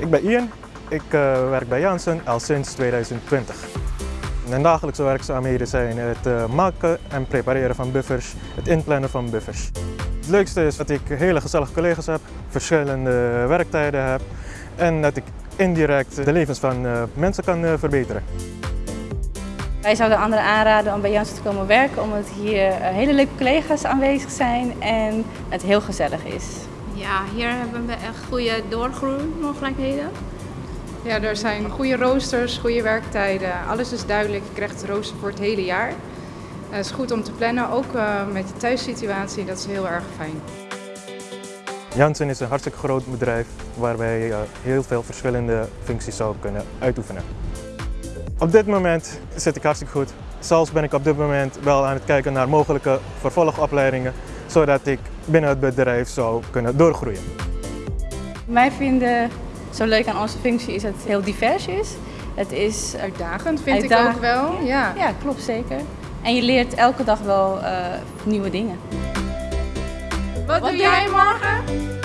Ik ben Ian, ik uh, werk bij Janssen al sinds 2020. Mijn dagelijkse werkzaamheden zijn het uh, maken en prepareren van buffers, het inplannen van buffers. Het leukste is dat ik hele gezellige collega's heb, verschillende werktijden heb en dat ik indirect de levens van uh, mensen kan verbeteren. Wij zouden anderen aanraden om bij Janssen te komen werken omdat hier hele leuke collega's aanwezig zijn en het heel gezellig is. Ja, hier hebben we echt goede doorgroeimogelijkheden. Ja, er zijn goede roosters, goede werktijden. Alles is duidelijk. Je krijgt het rooster voor het hele jaar. Het is goed om te plannen, ook uh, met de thuissituatie. Dat is heel erg fijn. Janssen is een hartstikke groot bedrijf waar wij uh, heel veel verschillende functies zouden kunnen uitoefenen. Op dit moment zit ik hartstikke goed. Zelfs ben ik op dit moment wel aan het kijken naar mogelijke vervolgopleidingen, zodat ik binnen het bedrijf zou kunnen doorgroeien. Wij vinden zo leuk aan onze functie is dat het heel divers is. Het is uitdagend, vind ik ook wel. Ja. ja, klopt zeker. En je leert elke dag wel uh, nieuwe dingen. Wat, Wat doe jij morgen?